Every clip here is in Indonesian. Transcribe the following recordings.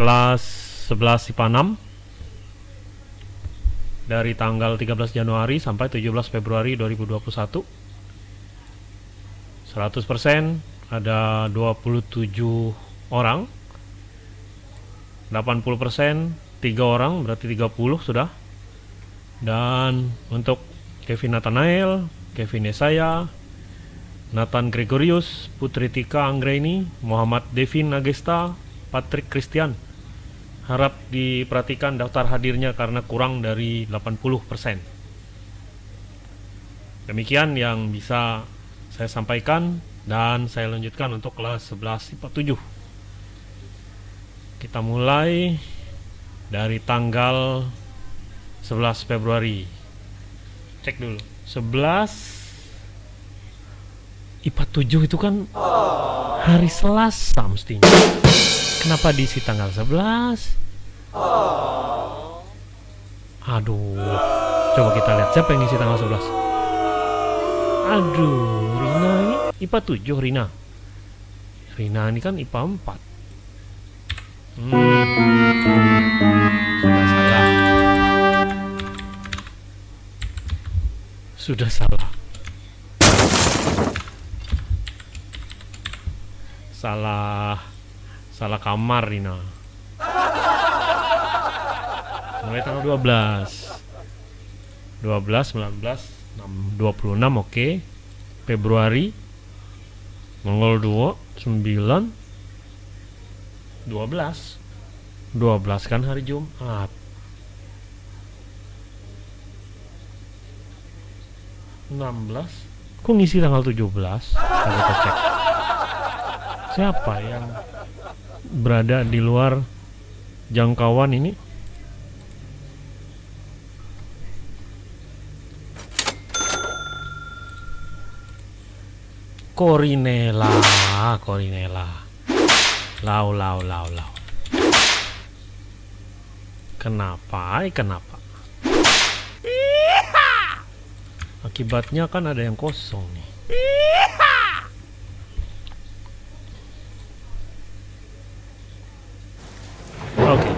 kelas 11 IPA 6 dari tanggal 13 Januari sampai 17 Februari 2021 100% ada 27 orang. 80% 3 orang berarti 30 sudah. Dan untuk Kevin Nathanael Kevin Esaya Nathan Gregorius Putri Tika Anggreni Muhammad Devin Nagesta Patrick Christian harap diperhatikan daftar hadirnya karena kurang dari 80% demikian yang bisa saya sampaikan dan saya lanjutkan untuk kelas 11 IPA 7 kita mulai dari tanggal 11 Februari. Cek dulu. 11 IPA 7 itu kan hari Selasa mestinya kenapa diisi tanggal 11 aduh. Coba kita lihat siapa yang isi tanggal 11 aduh Rina ini IPA 7 Rina. Rina ini kan IPA 4 hmm. sudah salah. Sudah salah. Salah salah kamar Rina. Mulai tanggal 12 12 19 26 oke. Okay. Februari Mongol 2 9 12 12 kan hari Jumat. 16 kok ngisi tanggal 17 kita cek. Siapa yang berada di luar jangkauan ini. Corinella Corinella lau lau lau lau. Kenapa kenapa? Akibatnya kan ada yang kosong nih. Oke,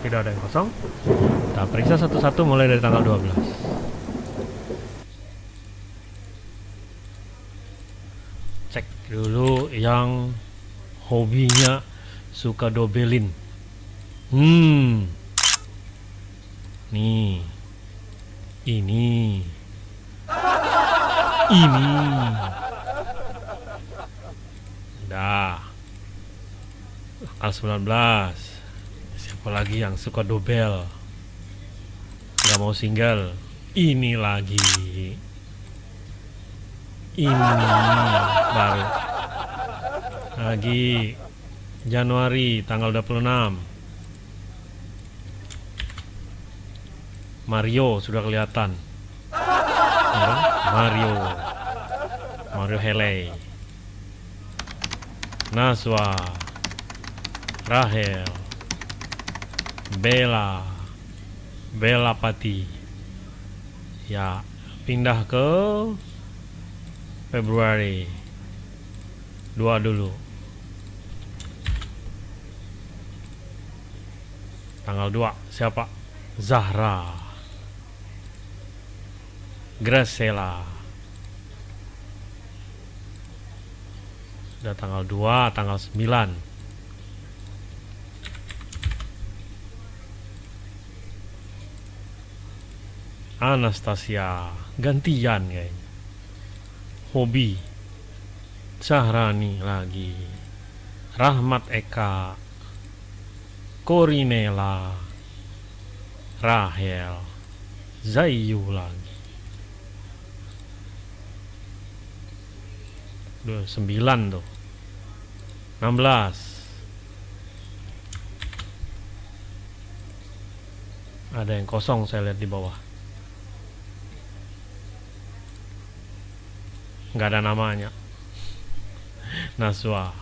tidak ada yang kosong. Kita periksa satu-satu mulai dari tanggal 12. Cek dulu yang hobinya suka dobelin. Hmm. Nih. Ini ini dah al 19 siapa lagi yang suka dobel? Nggak mau single. Ini lagi. Ini baru. Lagi. Januari tanggal 26 Mario sudah kelihatan. Mario. Mario Hele Naswa. Rahel Bella. Bella Pati. Ya pindah ke Februari. Dua dulu. Tanggal 2 siapa? Zahra. Gracela Sudah tanggal 2, tanggal 9 Anastasia Gantian kayaknya. Hobi Sahrani lagi. Rahmat Eka Korinela Rahel Zayu lagi. Udah 9 tuh. 16 Ada yang kosong saya lihat di bawah nggak ada namanya. Naswa.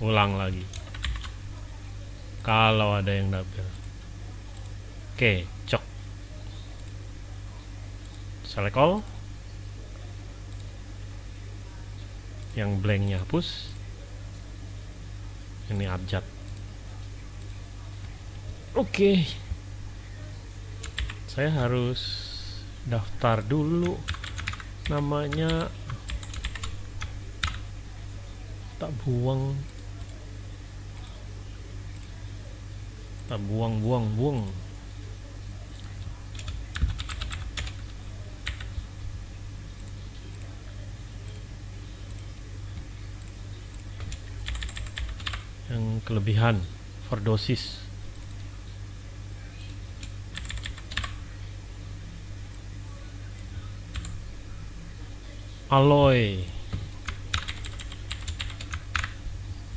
Ulang lagi. Kalau ada yang double Oke, cok. Select all yang blanknya hapus. Ini abjad. Oke saya harus daftar dulu namanya. Tak buang. Tak buang buang buang. Yang kelebihan overdosis alloy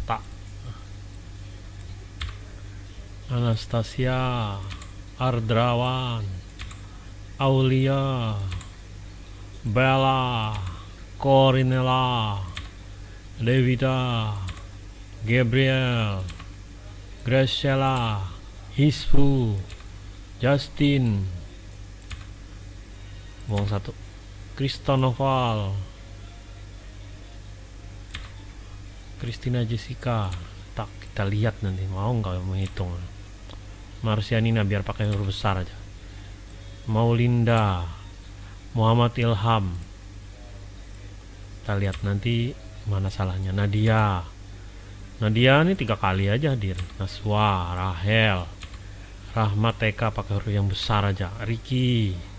tak. Anastasia. Ardrawan. Aulia. Bella. Corinella Devita. Gabriel. Graciela. Hispu. Justin. Buang satu Kristonoval Christina Jessica. Tak kita lihat nanti. Mau nggak menghitung? Marsianina biar pakai huruf besar aja. Maulinda. Muhammad Ilham. Kita lihat nanti mana salahnya. Nadia. Nadia ini tiga kali aja hadir. Naswa Rahel. Rahmat TK pakai huruf yang besar aja. Riki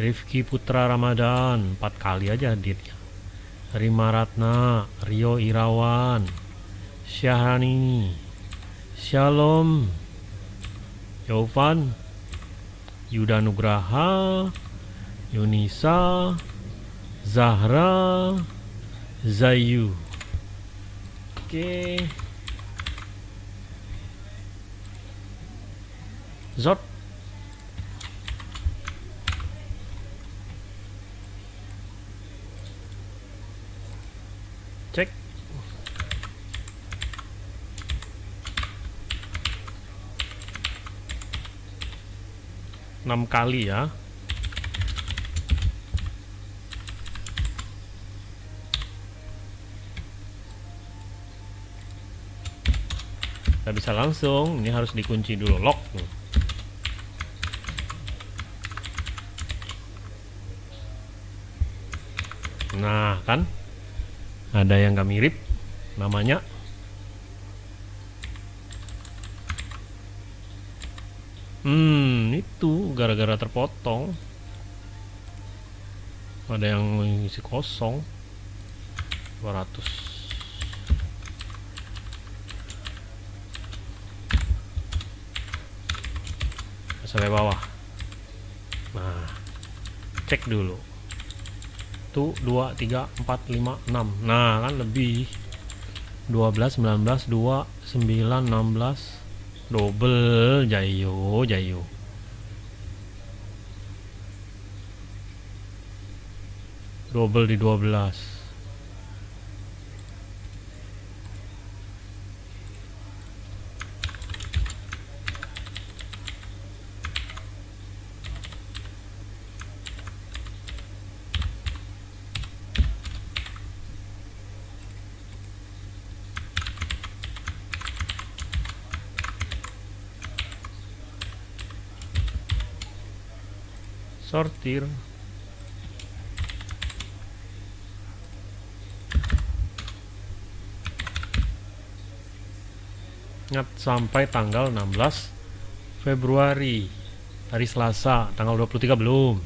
Rifki Putra Ramadan empat kali aja hadirnya. Rima Ratna Rio Irawan Syahrani Shalom Yovan Yuda Nugraha Yunisa Zahra Zayu. Oke. Zot Cek. Enam kali ya. Nggak bisa langsung ini harus dikunci dulu lock nah kan ada yang gak mirip? Namanya? Hmm itu gara-gara terpotong. Ada yang mengisi kosong. 200 sampai bawah. Nah cek dulu tuh 2 3 4 5 6 nah kan lebih. 12 19 2 9 16 double jayo jayo. Double di 12 sortir. Ingat sampai tanggal 16 Februari hari Selasa tanggal 23 belum.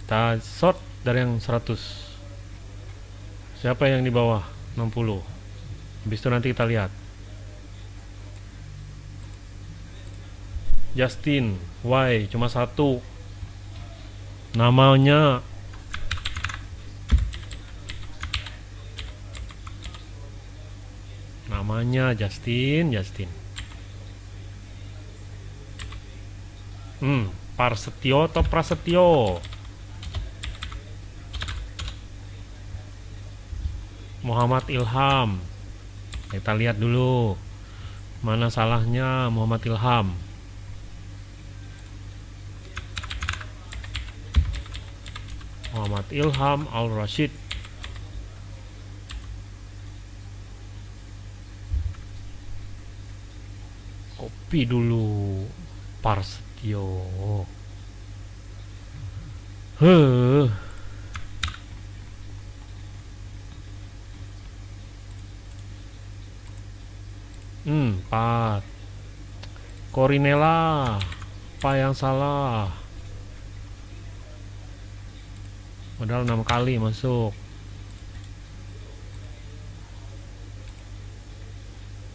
Kita sort dari yang 100 siapa yang di bawah 60 habis itu nanti kita lihat. Justin Y cuma satu namanya namanya Justin Justin. Hmm Parsetio atau Prasetyo? Muhammad Ilham. Kita lihat dulu mana salahnya Muhammad Ilham Muhammad Ilham Al-Rashid. Kopi dulu Parsetio Huh. Hmm, 4 Korinela Apa yang salah. Modal enam kali masuk.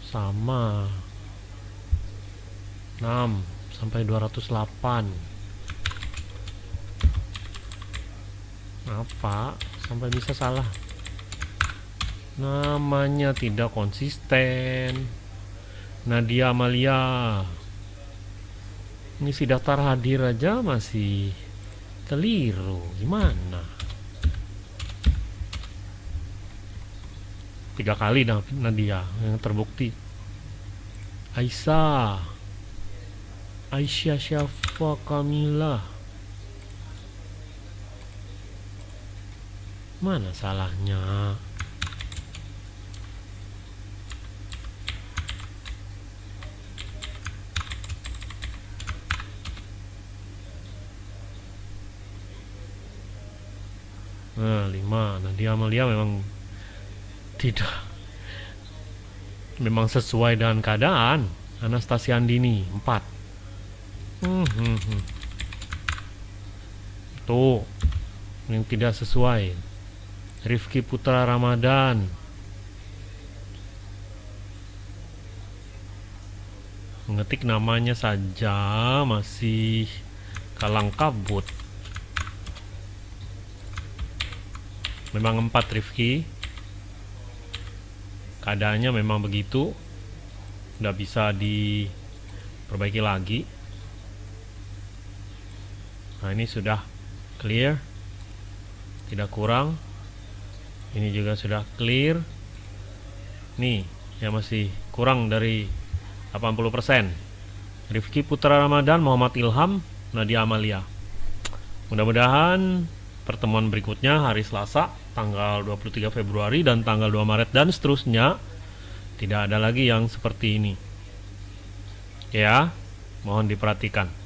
Sama. 6 sampai 208. apa sampai bisa salah namanya tidak konsisten Nadia Amalia ini si daftar hadir aja masih keliru gimana tiga kali dah Nadia yang terbukti Aisyah Aisyah Syafa Kamilah Mana salahnya? Nah, lima. Nah, dia Amalia memang tidak memang sesuai dengan keadaan. Anastasia Andini, empat. Hmm, hmm, hmm. Tuh, yang tidak sesuai. Rifki Putra Ramadan mengetik namanya saja masih kalang kabut memang empat Rifki keadaannya memang begitu. Tidak bisa diperbaiki lagi. Nah ini sudah clear. Tidak kurang. Ini juga sudah clear. Nih yang masih kurang dari 80% Rifki Putra Ramadan Muhammad Ilham Nadia Amalia. Mudah-mudahan pertemuan berikutnya hari Selasa tanggal 23 Februari dan tanggal 2 Maret dan seterusnya tidak ada lagi yang seperti ini. Ya mohon diperhatikan